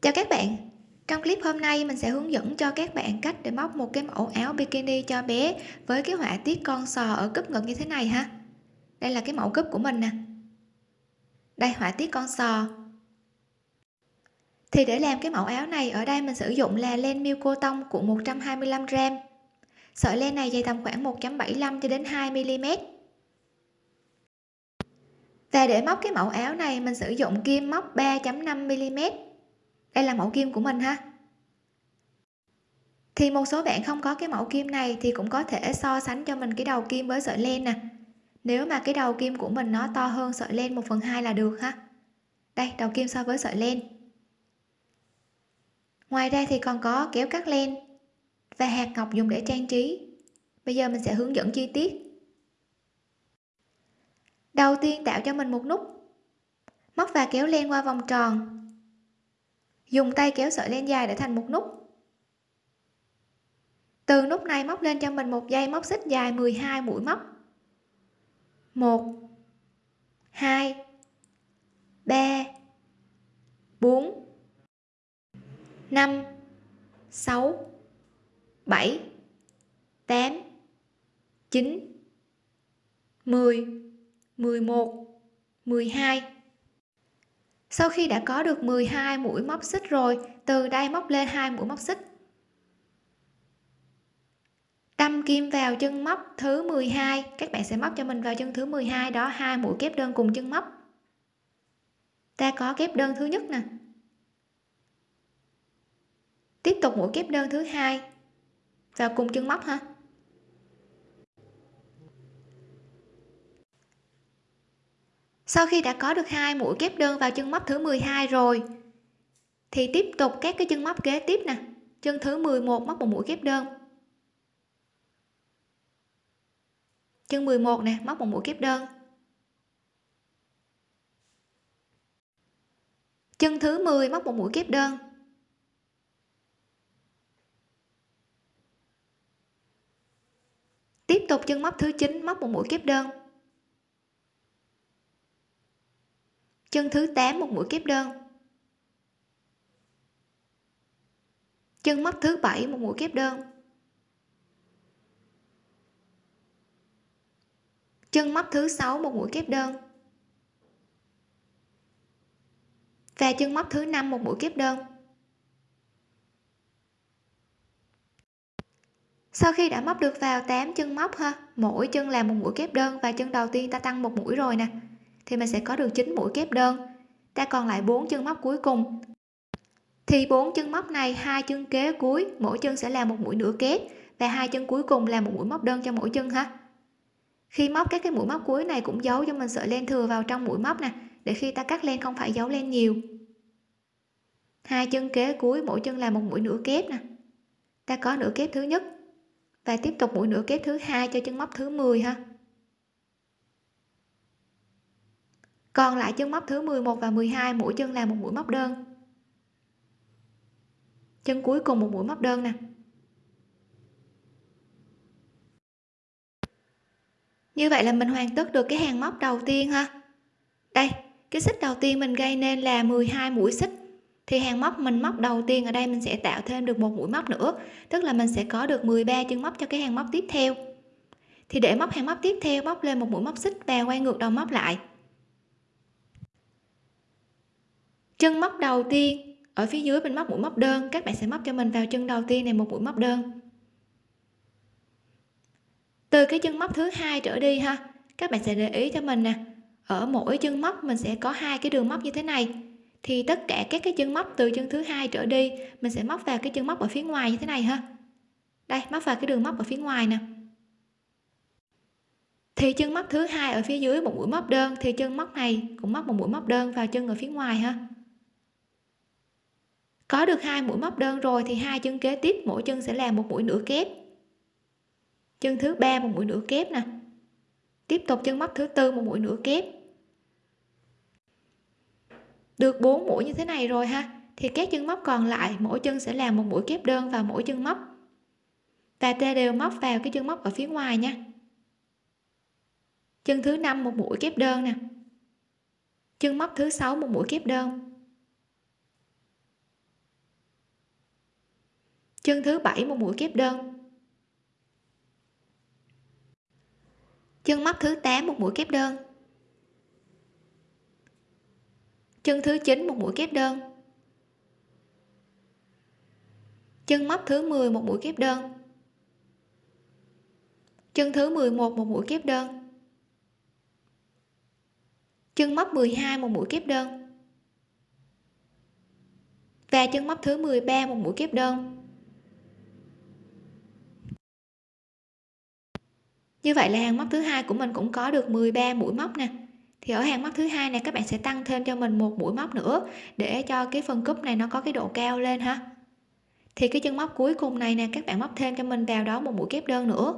chào các bạn. Trong clip hôm nay, mình sẽ hướng dẫn cho các bạn cách để móc một cái mẫu áo bikini cho bé với cái họa tiết con sò ở cúp ngực như thế này ha. Đây là cái mẫu cúp của mình nè. Đây, họa tiết con sò. Thì để làm cái mẫu áo này, ở đây mình sử dụng là len miêu cô tông của 125 gram. Sợi len này dày tầm khoảng 1.75 cho đến 2 mm và để móc cái mẫu áo này, mình sử dụng kim móc 3.5 mm đây là mẫu kim của mình ha. Thì một số bạn không có cái mẫu kim này thì cũng có thể so sánh cho mình cái đầu kim với sợi len nè. Nếu mà cái đầu kim của mình nó to hơn sợi len 1 phần 2 là được ha. Đây, đầu kim so với sợi len. Ngoài ra thì còn có kéo cắt len và hạt ngọc dùng để trang trí. Bây giờ mình sẽ hướng dẫn chi tiết. Đầu tiên tạo cho mình một nút. Móc và kéo len qua vòng tròn dùng tay kéo sợi len dài để thành một nút. Từ nút này móc lên cho mình một dây móc xích dài 12 mũi móc. 1 2 3 4 5 6 7 8 9 10 11 12 sau khi đã có được 12 mũi móc xích rồi, từ đây móc lên hai mũi móc xích. Đâm kim vào chân móc thứ 12 các bạn sẽ móc cho mình vào chân thứ 12 đó, hai mũi kép đơn cùng chân móc. Ta có kép đơn thứ nhất nè. Tiếp tục mũi kép đơn thứ hai vào cùng chân móc ha. Sau khi đã có được hai mũi kép đơn vào chân móc thứ 12 rồi, thì tiếp tục các cái chân móc kế tiếp nè. Chân thứ 11 móc một mũi kép đơn. Chân 11 nè, móc một mũi kép đơn. Chân thứ 10 móc một mũi kép đơn. Tiếp tục chân móc thứ 9 móc một mũi kép đơn. Chân thứ 8 một mũi kép đơn. Chân móc thứ bảy một mũi kép đơn. Chân móc thứ sáu một mũi kép đơn. Và chân móc thứ năm một mũi kép đơn. Sau khi đã móc được vào 8 chân móc ha, mỗi chân làm một mũi kép đơn và chân đầu tiên ta tăng một mũi rồi nè thì mình sẽ có được 9 mũi kép đơn. Ta còn lại 4 chân móc cuối cùng. Thì bốn chân móc này, hai chân kế cuối, mỗi chân sẽ là một mũi nửa kép và hai chân cuối cùng là một mũi móc đơn cho mỗi chân ha. Khi móc các cái mũi móc cuối này cũng giấu cho mình sợi len thừa vào trong mũi móc nè, để khi ta cắt len không phải giấu len nhiều. Hai chân kế cuối, mỗi chân là một mũi nửa kép nè. Ta có nửa kép thứ nhất và tiếp tục mũi nửa kép thứ hai cho chân móc thứ 10 ha. Còn lại chân móc thứ 11 và 12 mỗi chân là một mũi móc đơn. Chân cuối cùng một mũi móc đơn nè. Như vậy là mình hoàn tất được cái hàng móc đầu tiên ha. Đây, cái xích đầu tiên mình gây nên là 12 mũi xích. Thì hàng móc mình móc đầu tiên ở đây mình sẽ tạo thêm được một mũi móc nữa. Tức là mình sẽ có được 13 chân móc cho cái hàng móc tiếp theo. Thì để móc hàng móc tiếp theo, móc lên một mũi móc xích và quay ngược đầu móc lại. Chân móc đầu tiên. Ở phía dưới mình móc mũi móc đơn. Các bạn sẽ móc cho mình vào chân đầu tiên này, một mũi móc đơn. Từ cái chân móc thứ hai trở đi ha, các bạn sẽ để ý cho mình nè. Ở mỗi chân móc mình sẽ có hai cái đường móc như thế này. Thì tất cả các cái chân móc từ chân thứ hai trở đi, mình sẽ móc vào cái chân móc ở phía ngoài như thế này ha. Đây, móc vào cái đường móc ở phía ngoài nè. Thì chân móc thứ hai ở phía dưới một mũi móc đơn, thì chân móc này cũng móc một mũi móc đơn vào chân ở phía ngoài ha có được hai mũi móc đơn rồi thì hai chân kế tiếp, mỗi chân sẽ làm một mũi nửa kép. Chân thứ ba một mũi nửa kép nè. Tiếp tục chân móc thứ tư một mũi nửa kép. Được 4 mũi như thế này rồi ha, thì các chân móc còn lại, mỗi chân sẽ làm một mũi kép đơn vào mỗi chân móc. Và ta đều móc vào cái chân móc ở phía ngoài nha. Chân thứ năm một mũi kép đơn nè. Chân móc thứ sáu một mũi kép đơn. Chân thứ bảy một mũi kép đơn. Chân móc thứ 8 một mũi kép đơn. Chân thứ 9 một mũi kép đơn. Chân móc thứ 10 một mũi kép đơn. Chân thứ 11 một mũi kép đơn. Chân móc 12 một mũi kép đơn. Và chân móc thứ 13 một mũi kép đơn. Như vậy là hàng móc thứ hai của mình cũng có được 13 mũi móc nè. Thì ở hàng móc thứ hai này, các bạn sẽ tăng thêm cho mình một mũi móc nữa để cho cái phần cúp này nó có cái độ cao lên ha. Thì cái chân móc cuối cùng này nè, các bạn móc thêm cho mình vào đó một mũi kép đơn nữa.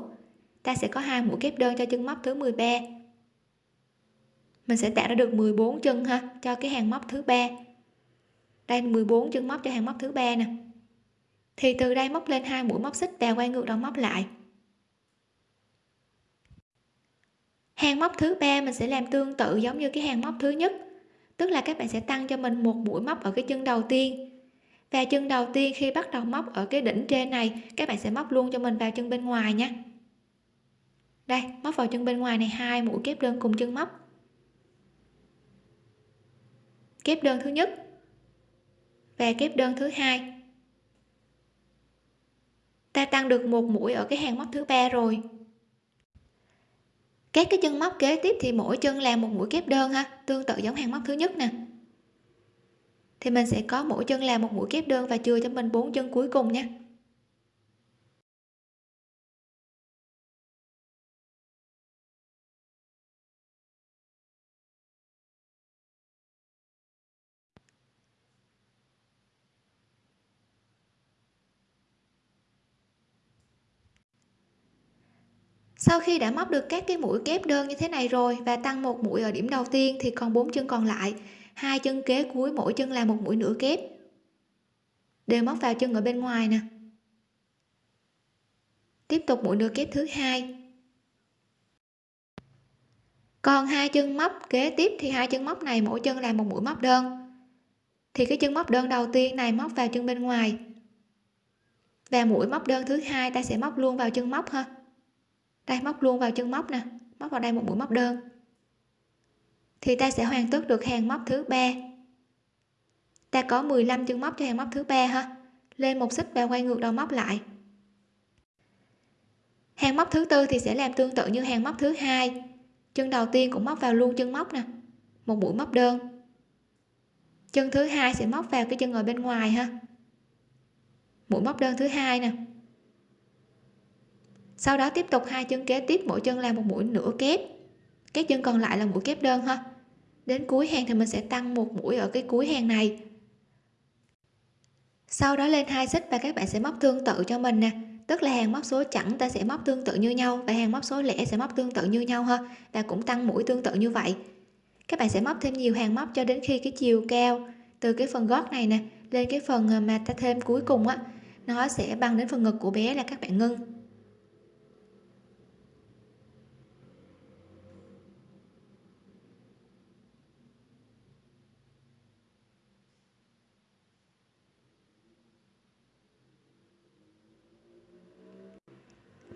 Ta sẽ có hai mũi kép đơn cho chân móc thứ 13 mình sẽ tạo ra được 14 chân ha, cho cái hàng móc thứ ba. Đây 14 chân móc cho hàng móc thứ ba nè. Thì từ đây móc lên hai mũi móc xích và quay ngược đầu móc lại. Hàng móc thứ ba mình sẽ làm tương tự giống như cái hàng móc thứ nhất. Tức là các bạn sẽ tăng cho mình một mũi móc ở cái chân đầu tiên. Và chân đầu tiên khi bắt đầu móc ở cái đỉnh trên này, các bạn sẽ móc luôn cho mình vào chân bên ngoài nha. Đây, móc vào chân bên ngoài này, hai mũi kép đơn cùng chân móc. Kép đơn thứ nhất và kép đơn thứ hai. Ta tăng được một mũi ở cái hàng móc thứ ba rồi các cái chân móc kế tiếp thì mỗi chân làm một mũi kép đơn ha, tương tự giống hàng móc thứ nhất nè. Thì mình sẽ có mỗi chân làm một mũi kép đơn và chừa cho mình bốn chân cuối cùng nha. Sau khi đã móc được các cái mũi kép đơn như thế này rồi và tăng một mũi ở điểm đầu tiên thì còn bốn chân còn lại, hai chân kế cuối mỗi chân là một mũi nửa kép. Đều móc vào chân ở bên ngoài nè. Tiếp tục mũi nửa kép thứ hai. Còn hai chân móc kế tiếp thì hai chân móc này mỗi chân là một mũi móc đơn. Thì cái chân móc đơn đầu tiên này móc vào chân bên ngoài và mũi móc đơn thứ hai ta sẽ móc luôn vào chân móc ha đây móc luôn vào chân móc nè, móc vào đây một mũi móc đơn. Thì ta sẽ hoàn tất được hàng móc thứ ba. Ta có 15 chân móc cho hàng móc thứ ba ha. Lên một xích và quay ngược đầu móc lại. Hàng móc thứ tư thì sẽ làm tương tự như hàng móc thứ hai. Chân đầu tiên cũng móc vào luôn chân móc nè, một mũi móc đơn. Chân thứ hai sẽ móc vào cái chân ở bên ngoài ha. Mũi móc đơn thứ hai nè sau đó tiếp tục hai chân kế tiếp, mỗi chân là một mũi nửa kép. Các chân còn lại là mũi kép đơn ha. Đến cuối hàng thì mình sẽ tăng một mũi ở cái cuối hàng này. Sau đó lên hai xích và các bạn sẽ móc tương tự cho mình nè. Tức là hàng móc số chẵn ta sẽ móc tương tự như nhau và hàng móc số lẻ sẽ móc tương tự như nhau ha. Và cũng tăng mũi tương tự như vậy. Các bạn sẽ móc thêm nhiều hàng móc cho đến khi cái chiều cao từ cái phần gót này nè lên cái phần ờ, mà ta thêm cuối cùng á, nó sẽ bằng đến phần ngực của bé là các bạn ngưng.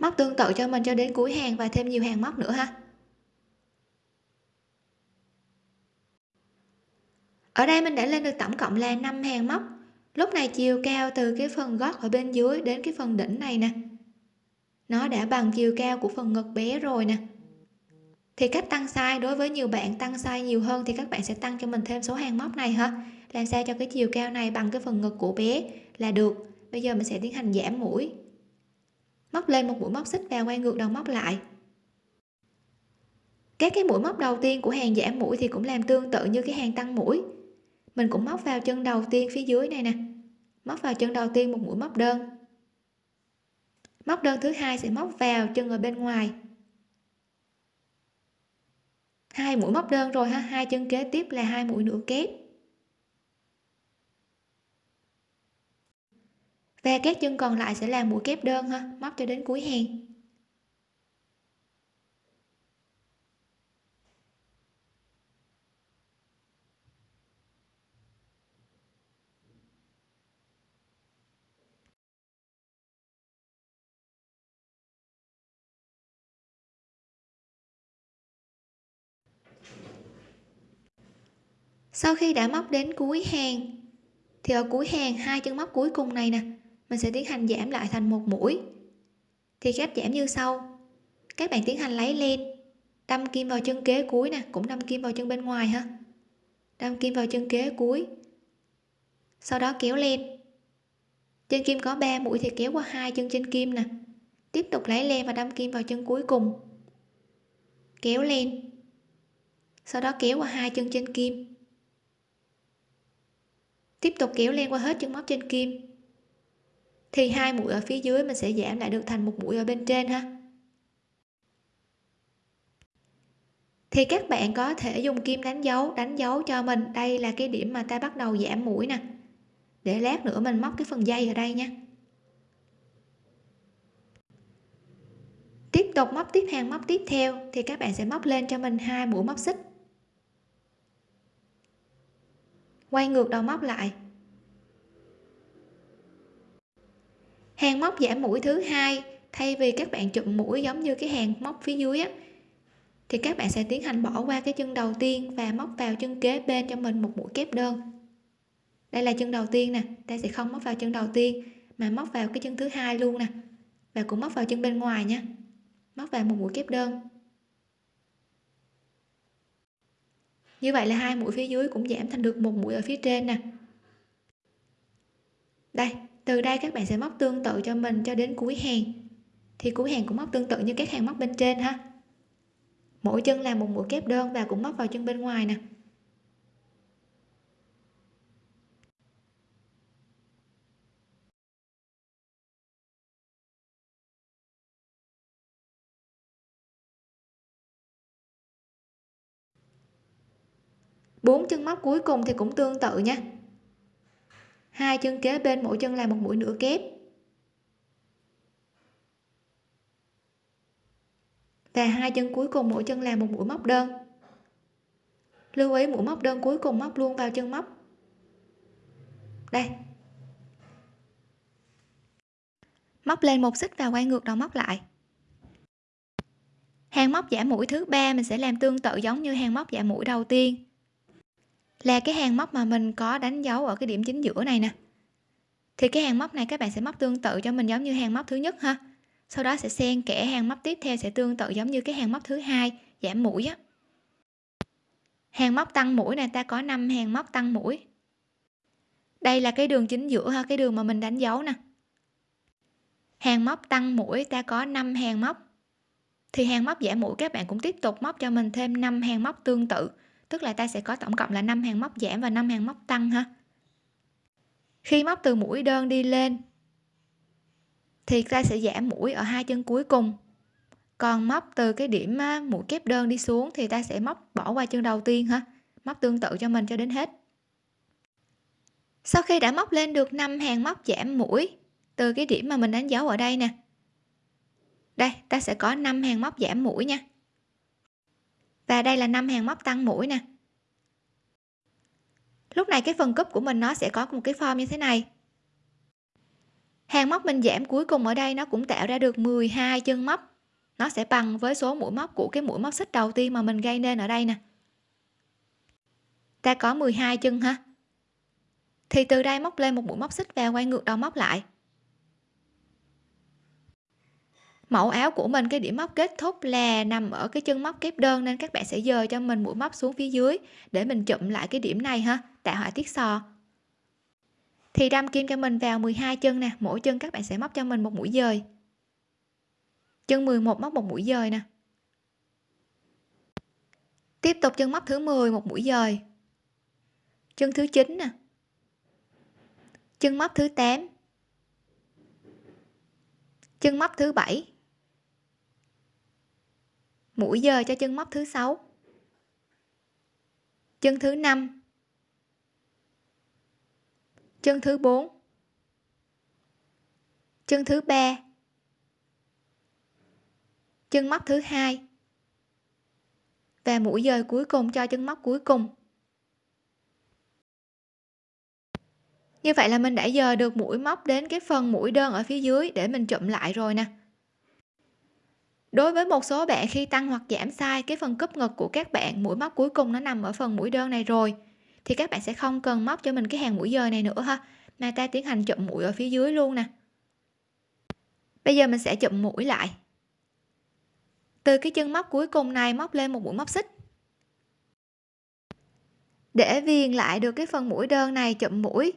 Móc tương tự cho mình cho đến cuối hàng và thêm nhiều hàng móc nữa ha. Ở đây mình đã lên được tổng cộng là 5 hàng móc. Lúc này chiều cao từ cái phần gót ở bên dưới đến cái phần đỉnh này nè. Nó đã bằng chiều cao của phần ngực bé rồi nè. Thì cách tăng size, đối với nhiều bạn tăng size nhiều hơn thì các bạn sẽ tăng cho mình thêm số hàng móc này ha. Làm sao cho cái chiều cao này bằng cái phần ngực của bé là được. Bây giờ mình sẽ tiến hành giảm mũi móc lên một mũi móc xích và quay ngược đầu móc lại. Các cái mũi móc đầu tiên của hàng giảm mũi thì cũng làm tương tự như cái hàng tăng mũi. Mình cũng móc vào chân đầu tiên phía dưới này nè. Móc vào chân đầu tiên một mũi móc đơn. Móc đơn thứ hai sẽ móc vào chân ở bên ngoài. Hai mũi móc đơn rồi ha, hai chân kế tiếp là hai mũi nửa kép. và các chân còn lại sẽ là mũi kép đơn ha, móc cho đến cuối hàng. Sau khi đã móc đến cuối hàng, thì ở cuối hàng, hai chân móc cuối cùng này nè mình sẽ tiến hành giảm lại thành một mũi. Thì cách giảm như sau. Các bạn tiến hành lấy len đâm kim vào chân kế cuối nè, cũng đâm kim vào chân bên ngoài ha. Đâm kim vào chân kế cuối. Sau đó kéo len trên kim có 3 mũi thì kéo qua hai chân trên kim nè. Tiếp tục lấy len và đâm kim vào chân cuối cùng. Kéo len sau đó kéo qua hai chân trên kim. Tiếp tục kéo len qua hết chân móc trên kim thì hai mũi ở phía dưới mình sẽ giảm lại được thành một mũi ở bên trên ha. Thì các bạn có thể dùng kim đánh dấu đánh dấu cho mình. Đây là cái điểm mà ta bắt đầu giảm mũi nè. Để lát nữa mình móc cái phần dây ở đây nha. Tiếp tục móc tiếp hàng, móc tiếp theo. Thì các bạn sẽ móc lên cho mình hai mũi móc xích. Quay ngược đầu móc lại. Hàng móc giảm mũi thứ hai, thay vì các bạn chụm mũi giống như cái hàng móc phía dưới á, thì các bạn sẽ tiến hành bỏ qua cái chân đầu tiên và móc vào chân kế bên cho mình một mũi kép đơn. Đây là chân đầu tiên nè, ta sẽ không móc vào chân đầu tiên, mà móc vào cái chân thứ hai luôn nè, và cũng móc vào chân bên ngoài nha. Móc vào một mũi kép đơn. Như vậy là hai mũi phía dưới cũng giảm thành được một mũi ở phía trên nè. Đây từ đây các bạn sẽ móc tương tự cho mình cho đến cuối hàng. Thì cuối hàng cũng móc tương tự như các hàng móc bên trên ha. Mỗi chân làm một mũi kép đơn và cũng móc vào chân bên ngoài nè. Bốn chân móc cuối cùng thì cũng tương tự nha hai chân kế bên, mỗi chân là một mũi nửa kép. Và hai chân cuối cùng, mỗi chân là một mũi móc đơn. Lưu ý, mũi móc đơn cuối cùng móc luôn vào chân móc. Đây. Móc lên một xích và quay ngược đầu móc lại. Hàng móc giảm mũi thứ ba, mình sẽ làm tương tự giống như hàng móc giảm mũi đầu tiên là cái hàng móc mà mình có đánh dấu ở cái điểm chính giữa này nè. Thì cái hàng móc này các bạn sẽ móc tương tự cho mình giống như hàng móc thứ nhất ha. Sau đó sẽ xen kẽ hàng móc tiếp theo sẽ tương tự giống như cái hàng móc thứ hai, giảm mũi á. Hàng móc tăng mũi này ta có 5 hàng móc tăng mũi. Đây là cái đường chính giữa ha, cái đường mà mình đánh dấu nè. Hàng móc tăng mũi, ta có 5 hàng móc. Thì hàng móc giảm mũi các bạn cũng tiếp tục móc cho mình thêm 5 hàng móc tương tự tức là ta sẽ có tổng cộng là 5 hàng móc giảm và 5 hàng móc tăng ha. Khi móc từ mũi đơn đi lên, thì ta sẽ giảm mũi ở hai chân cuối cùng. Còn móc từ cái điểm mũi kép đơn đi xuống thì ta sẽ móc bỏ qua chân đầu tiên ha. Móc tương tự cho mình cho đến hết. Sau khi đã móc lên được 5 hàng móc giảm mũi từ cái điểm mà mình đánh dấu ở đây nè. Đây, ta sẽ có 5 hàng móc giảm mũi nha và đây là năm hàng móc tăng mũi nè. Lúc này cái phần cúp của mình nó sẽ có một cái form như thế này. Hàng móc mình giảm cuối cùng ở đây nó cũng tạo ra được 12 chân móc. Nó sẽ bằng với số mũi móc của cái mũi móc xích đầu tiên mà mình gây nên ở đây nè. Ta có 12 chân ha. Thì từ đây móc lên một mũi móc xích và quay ngược đầu móc lại. Mẫu áo của mình, cái điểm móc kết thúc là nằm ở cái chân móc kép đơn nên các bạn sẽ dời cho mình mũi móc xuống phía dưới để mình chụm lại cái điểm này ha, tạo họa tiết sò. Thì đâm kim cho mình vào 12 chân nè, mỗi chân các bạn sẽ móc cho mình một mũi dời. Chân 11 móc một mũi dời nè. Tiếp tục chân móc thứ 10 một mũi dời. Chân thứ 9 nè. Chân móc thứ 8 chân móc thứ 7 mũi dời cho chân móc thứ sáu, chân thứ năm, chân thứ bốn, chân thứ ba, chân móc thứ hai. Và mũi dời cuối cùng cho chân móc cuối cùng. Như vậy là mình đã dời được mũi móc đến cái phần mũi đơn ở phía dưới để mình chụm lại rồi nè đối với một số bạn khi tăng hoặc giảm sai cái phần cúp ngực của các bạn mũi móc cuối cùng nó nằm ở phần mũi đơn này rồi. Thì các bạn sẽ không cần móc cho mình cái hàng mũi dời này nữa ha, mà ta tiến hành chụm mũi ở phía dưới luôn nè. Bây giờ mình sẽ chụm mũi lại. Từ cái chân móc cuối cùng này móc lên một mũi móc xích. Để viền lại được cái phần mũi đơn này chụm mũi,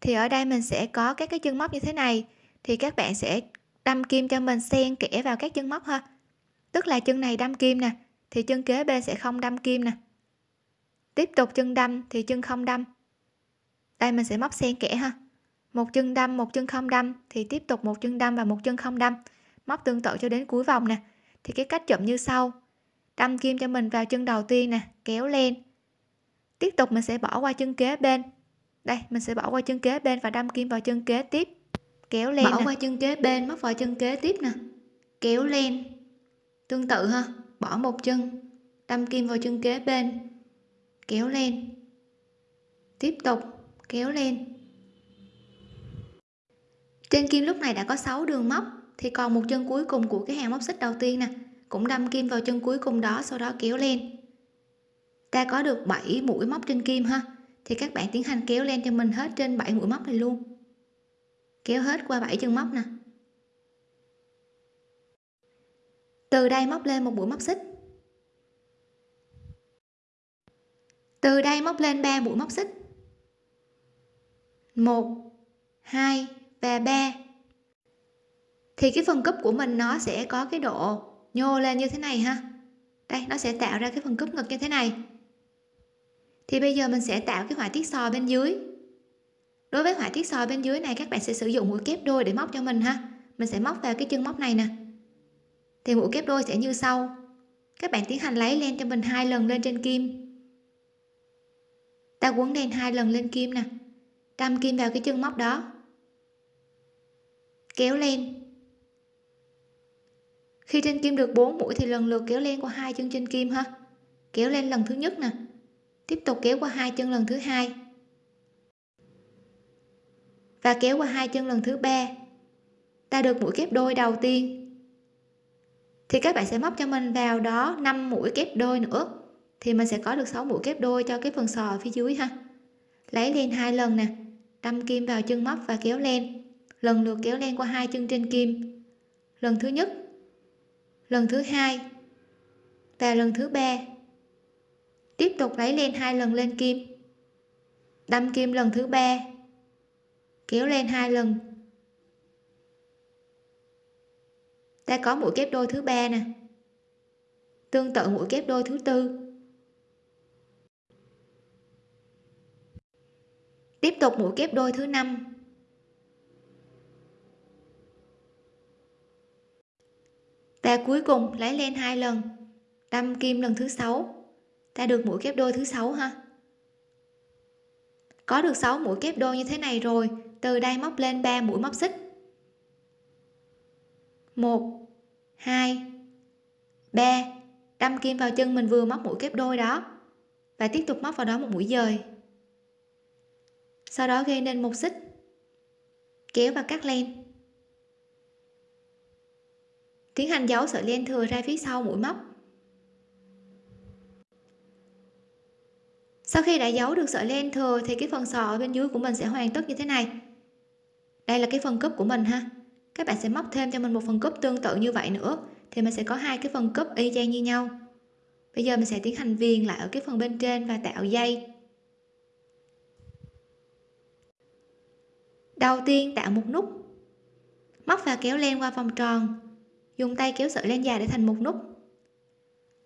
thì ở đây mình sẽ có các cái chân móc như thế này. Thì các bạn sẽ đâm kim cho mình xen kẽ vào các chân móc ha. Tức là chân này đâm kim nè, thì chân kế bên sẽ không đâm kim nè. Tiếp tục chân đâm thì chân không đâm. Đây mình sẽ móc xen kẽ ha. Một chân đâm, một chân không đâm, thì tiếp tục một chân đâm và một chân không đâm. Móc tương tự cho đến cuối vòng nè. Thì cái cách chậm như sau. Đâm kim cho mình vào chân đầu tiên nè, kéo lên. Tiếp tục mình sẽ bỏ qua chân kế bên. Đây, mình sẽ bỏ qua chân kế bên và đâm kim vào chân kế tiếp kéo lên bỏ nè. qua chân kế bên móc vào chân kế tiếp nè. Kéo lên. Tương tự ha. Bỏ một chân. Đâm kim vào chân kế bên. Kéo lên. Tiếp tục. Kéo lên. Trên kim lúc này đã có 6 đường móc thì còn một chân cuối cùng của cái hàng móc xích đầu tiên nè. Cũng đâm kim vào chân cuối cùng đó sau đó kéo lên. Ta có được 7 mũi móc trên kim ha. Thì các bạn tiến hành kéo lên cho mình hết trên 7 mũi móc này luôn kéo hết qua bảy chân móc nè. Từ đây móc lên một mũi móc xích. Từ đây móc lên 3 mũi móc xích. 1 2 và 3 thì cái phần cúp của mình nó sẽ có cái độ nhô lên như thế này ha. Đây, nó sẽ tạo ra cái phần cúp ngực như thế này. Thì bây giờ mình sẽ tạo cái họa tiết sò bên dưới đối với họa tiết sò bên dưới này, các bạn sẽ sử dụng mũi kép đôi để móc cho mình ha. Mình sẽ móc vào cái chân móc này nè. Thì mũi kép đôi sẽ như sau. Các bạn tiến hành lấy len cho mình hai lần lên trên kim. Ta quấn đen hai lần lên kim nè. Đâm kim vào cái chân móc đó. Kéo lên khi trên kim được 4 mũi thì lần lượt kéo lên qua hai chân trên kim ha. Kéo lên lần thứ nhất nè. Tiếp tục kéo qua hai chân lần thứ hai và kéo qua hai chân lần thứ ba. Ta được mũi kép đôi đầu tiên. Thì các bạn sẽ móc cho mình vào đó 5 mũi kép đôi nữa. Thì mình sẽ có được 6 mũi kép đôi cho cái phần sò ở phía dưới ha. Lấy lên hai lần nè. Đâm kim vào chân móc và kéo lên. Lần lượt kéo lên qua hai chân trên kim. Lần thứ nhất. Lần thứ hai. Và lần thứ ba. Tiếp tục lấy lên hai lần lên kim. Đâm kim lần thứ ba kéo lên hai lần. Ta có mũi kép đôi thứ ba nè. Tương tự mũi kép đôi thứ tư. Tiếp tục mũi kép đôi thứ năm. Ta cuối cùng lấy lên hai lần. Đâm kim lần thứ sáu. Ta được mũi kép đôi thứ sáu ha? Có được 6 mũi kép đôi như thế này rồi từ đây móc lên 3 mũi móc xích. 1 2 3 đâm kim vào chân mình vừa móc mũi kép đôi đó và tiếp tục móc vào đó một mũi dời. Sau đó gây nên một xích, kéo và cắt len. Tiến hành giấu sợi len thừa ra phía sau mũi móc. Sau khi đã giấu được sợi len thừa thì cái phần sò ở bên dưới của mình sẽ hoàn tất như thế này đây là cái phần cúp của mình ha. Các bạn sẽ móc thêm cho mình một phần cúp tương tự như vậy nữa, thì mình sẽ có hai cái phần cúp y chang như nhau. Bây giờ mình sẽ tiến hành viền lại ở cái phần bên trên và tạo dây. Đầu tiên tạo một nút. Móc và kéo len qua vòng tròn. Dùng tay kéo sợi len dài để thành một nút.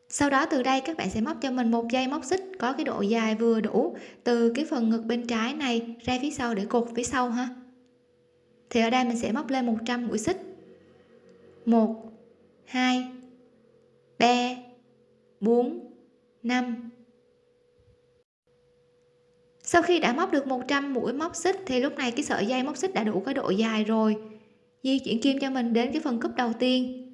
Sau đó từ đây các bạn sẽ móc cho mình một dây móc xích có cái độ dài vừa đủ từ cái phần ngực bên trái này ra phía sau để cột phía sau ha thì ở đây mình sẽ móc lên 100 mũi xích. 1 2 3 4 5 sau khi đã móc được 100 mũi móc xích thì lúc này cái sợi dây móc xích đã đủ cái độ dài rồi. Di chuyển kim cho mình đến cái phần cúp đầu tiên.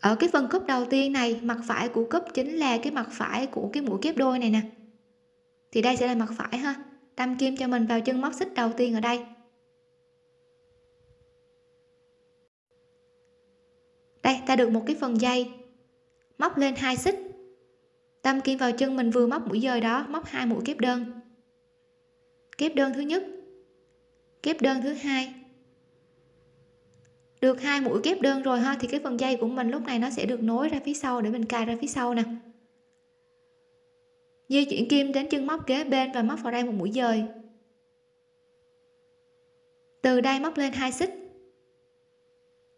Ở cái phần cúp đầu tiên này, mặt phải của cúp chính là cái mặt phải của cái mũi kép đôi này nè. Thì đây sẽ là mặt phải ha. Đâm kim cho mình vào chân móc xích đầu tiên ở đây. Đây, ta được một cái phần dây. Móc lên hai xích. Đâm kim vào chân mình vừa móc mũi dời đó, móc hai mũi kép đơn. Kép đơn thứ nhất. Kép đơn thứ hai. Được hai mũi kép đơn rồi ha, thì cái phần dây của mình lúc này nó sẽ được nối ra phía sau để mình cài ra phía sau nè. Di chuyển kim đến chân móc kế bên và móc vào đây một mũi dời. Từ đây móc lên hai xích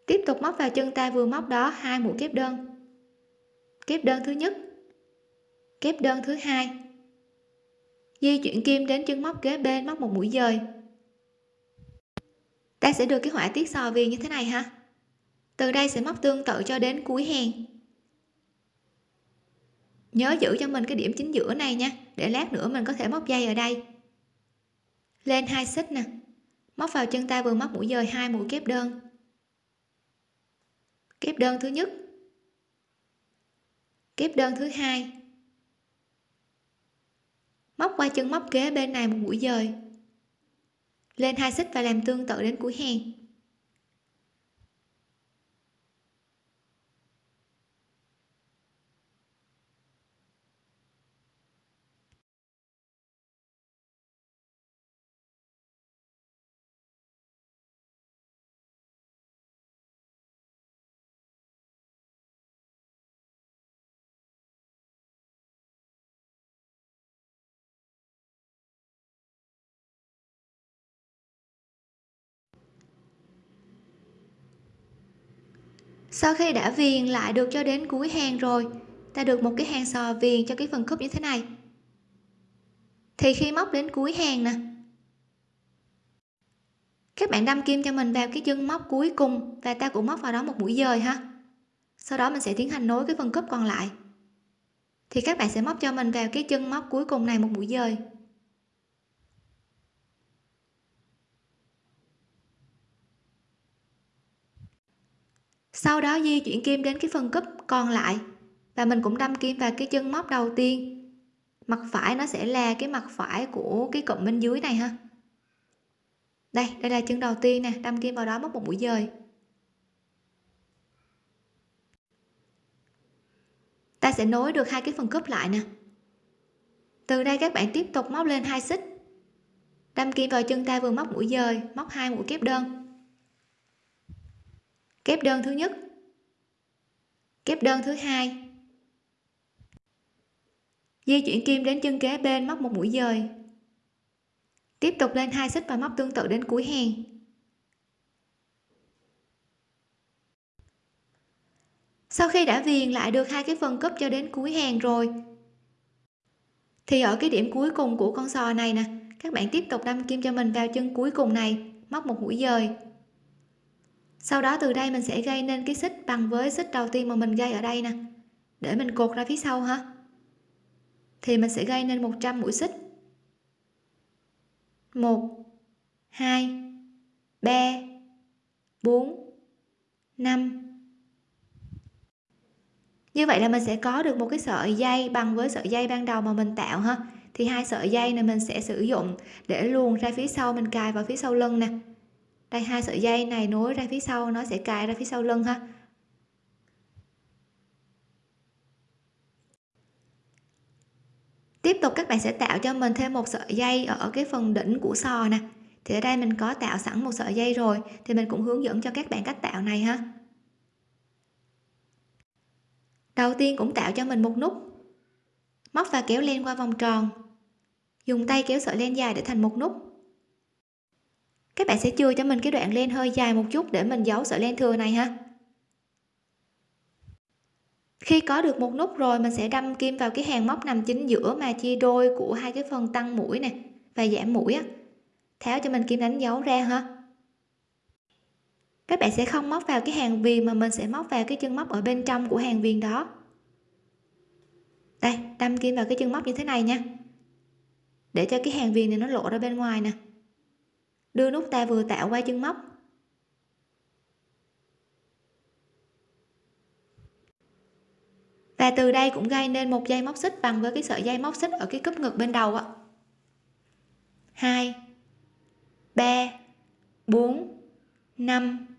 tiếp tục móc vào chân ta vừa móc đó hai mũi kép đơn. Kép đơn thứ nhất. Kép đơn thứ hai. Di chuyển kim đến chân móc kế bên móc một mũi dời. Ta sẽ được cái họa tiết sò viền như thế này ha. Từ đây sẽ móc tương tự cho đến cuối hàng nhớ giữ cho mình cái điểm chính giữa này nha, để lát nữa mình có thể móc dây ở đây. Lên hai xích nè. Móc vào chân ta vừa móc mũi dời hai mũi kép đơn kép đơn thứ nhất. Kép đơn thứ hai. Móc qua chân móc kế bên này một mũi dời. Lên hai xích và làm tương tự đến cuối hàng. Sau khi đã viền lại được cho đến cuối hàng rồi, ta được một cái hàng sò viền cho cái phần khớp như thế này. Thì khi móc đến cuối hàng nè, các bạn đâm kim cho mình vào cái chân móc cuối cùng và ta cũng móc vào đó một mũi dời ha. Sau đó mình sẽ tiến hành nối cái phần khớp còn lại. Thì các bạn sẽ móc cho mình vào cái chân móc cuối cùng này một mũi dời. Sau đó di chuyển kim đến cái phần cúp còn lại. Và mình cũng đâm kim vào cái chân móc đầu tiên. Mặt phải nó sẽ là cái mặt phải của cái cụm bên dưới này ha. Đây đây là chân đầu tiên nè, đâm kim vào đó móc một mũi dời. Ta sẽ nối được hai cái phần cúp lại nè. Từ đây các bạn tiếp tục móc lên hai xích. Đâm kim vào chân ta vừa móc mũi dời, móc hai mũi kép đơn kép đơn thứ nhất. Kép đơn thứ hai. Di chuyển kim đến chân kế bên móc một mũi dời. Tiếp tục lên hai xích và móc tương tự đến cuối hàng. Sau khi đã viền lại được hai cái phần cúp cho đến cuối hàng rồi, thì ở cái điểm cuối cùng của con sò này nè, các bạn tiếp tục đâm kim cho mình vào chân cuối cùng này, móc một mũi dời sau đó từ đây mình sẽ gây nên cái xích bằng với xích đầu tiên mà mình gây ở đây nè. Để mình cột ra phía sau ha. Thì mình sẽ gây nên 100 mũi xích. 1 2 3 4 5 như vậy là mình sẽ có được một cái sợi dây bằng với sợi dây ban đầu mà mình tạo ha. Thì hai sợi dây này mình sẽ sử dụng để luồn ra phía sau, mình cài vào phía sau lưng nè đây, hai sợi dây này nối ra phía sau, nó sẽ cài ra phía sau lưng ha. Tiếp tục, các bạn sẽ tạo cho mình thêm một sợi dây ở cái phần đỉnh của sò nè. Thì ở đây mình có tạo sẵn một sợi dây rồi, thì mình cũng hướng dẫn cho các bạn cách tạo này ha. Đầu tiên cũng tạo cho mình một nút. Móc và kéo len qua vòng tròn. Dùng tay kéo sợi len dài để thành một nút các bạn sẽ chừa cho mình cái đoạn len hơi dài một chút để mình giấu sợi len thừa này ha. Khi có được một nút rồi, mình sẽ đâm kim vào cái hàng móc nằm chính giữa mà chia đôi của hai cái phần tăng mũi nè và giảm mũi á. Tháo cho mình kim đánh dấu ra ha. Các bạn sẽ không móc vào cái hàng viền mà mình sẽ móc vào cái chân móc ở bên trong của hàng viền đó. Đây, đâm kim vào cái chân móc như thế này nha. Để cho cái hàng viền này nó lộ ra bên ngoài nè đưa nút ta vừa tạo qua chân móc. Và từ đây cũng gây nên một dây móc xích bằng với cái sợi dây móc xích ở cái cúp ngực bên đầu ạ 2 3 4 5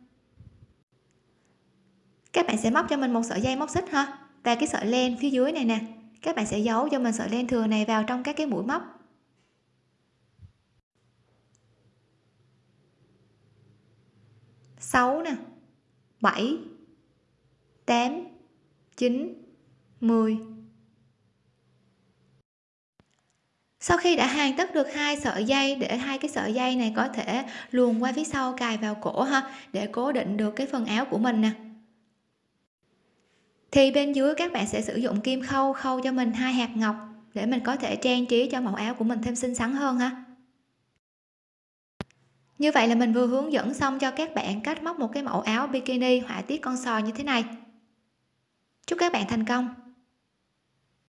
các bạn sẽ móc cho mình một sợi dây móc xích ha. Và cái sợi len phía dưới này nè. Các bạn sẽ giấu cho mình sợi len thừa này vào trong các cái mũi móc. Sáu nè, bảy, tám, chín, mười. Sau khi đã hàn tất được hai sợi dây, để hai cái sợi dây này có thể luồn qua phía sau cài vào cổ ha, để cố định được cái phần áo của mình nè. Thì bên dưới các bạn sẽ sử dụng kim khâu khâu cho mình hai hạt ngọc, để mình có thể trang trí cho mẫu áo của mình thêm xinh xắn hơn ha như vậy là mình vừa hướng dẫn xong cho các bạn cách móc một cái mẫu áo bikini họa tiết con sò như thế này. Chúc các bạn thành công!